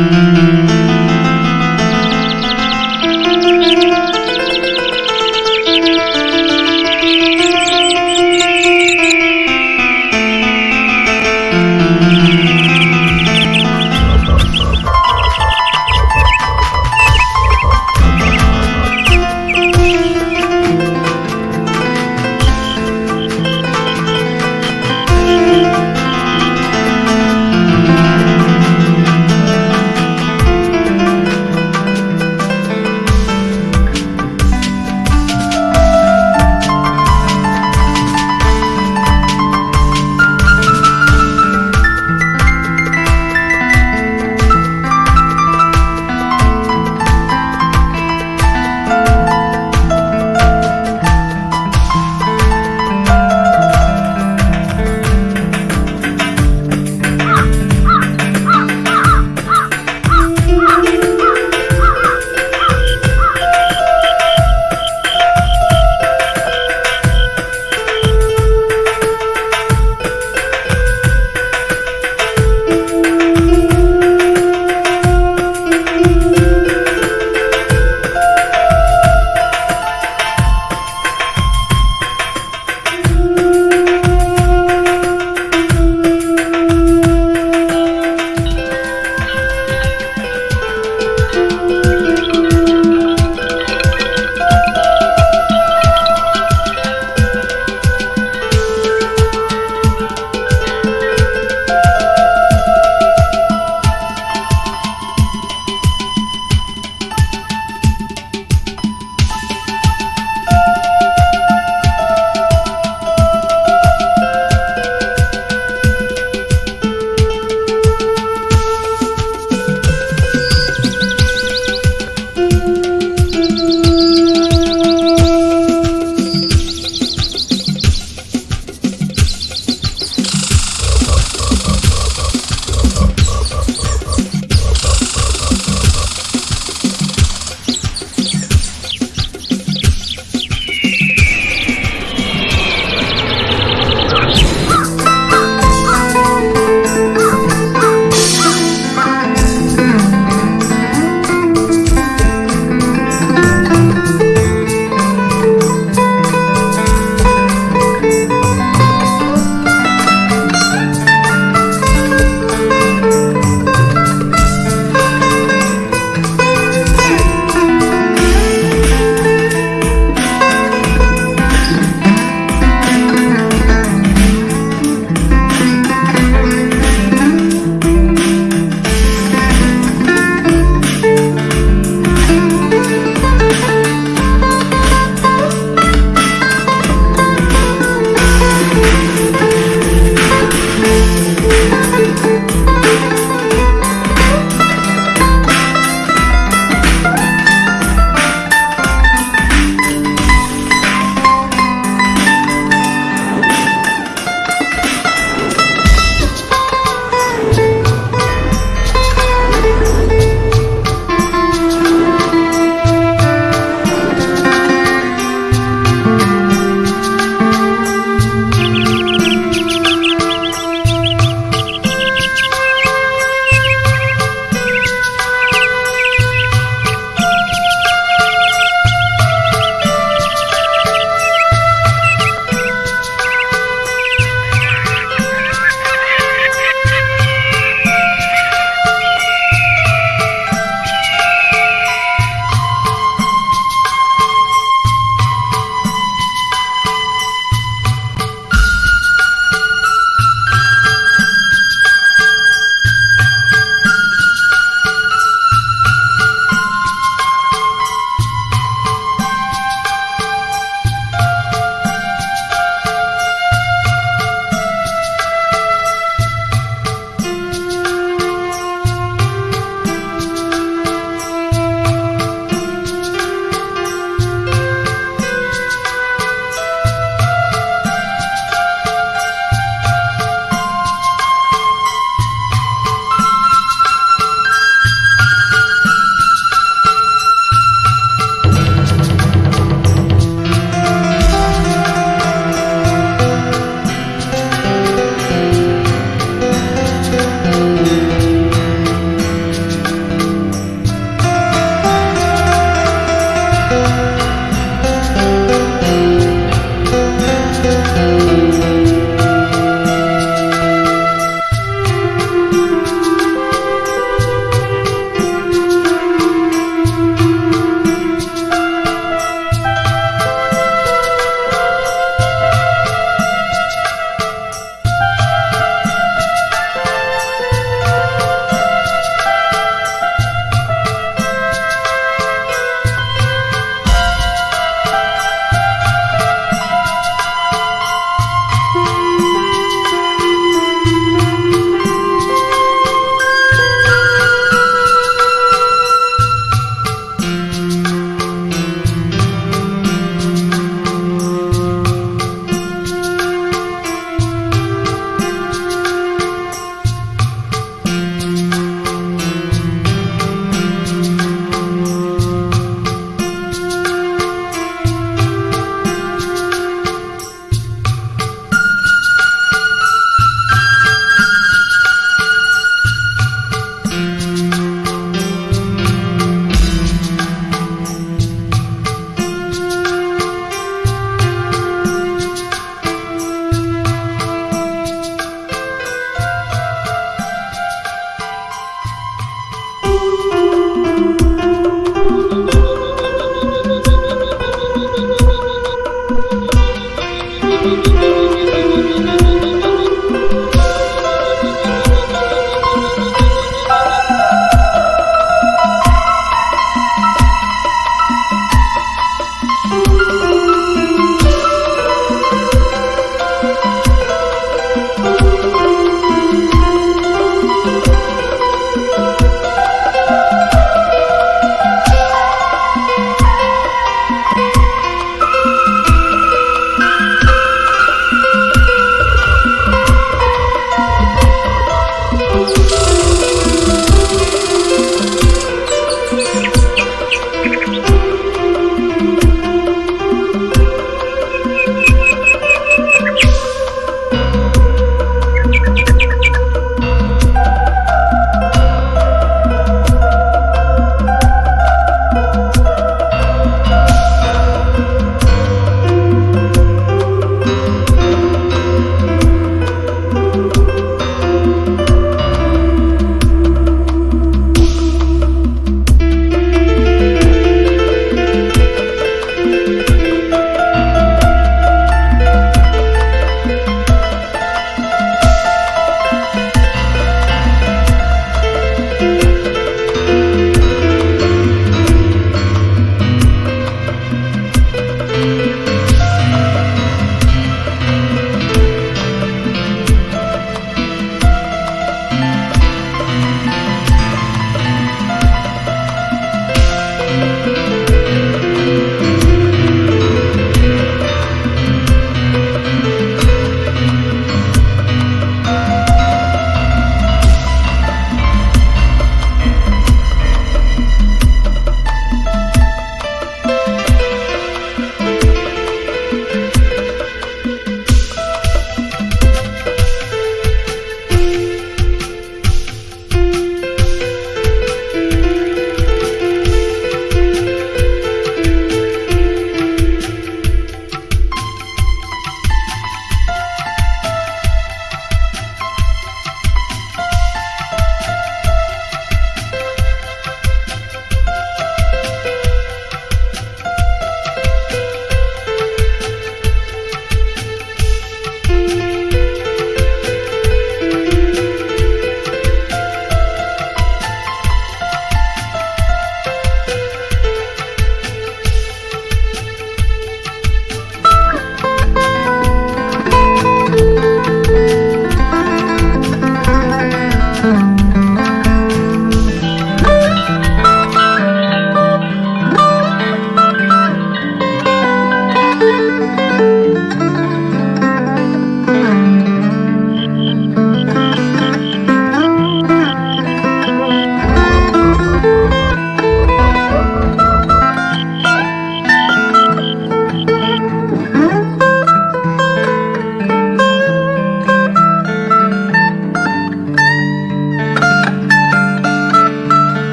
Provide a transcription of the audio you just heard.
Bye.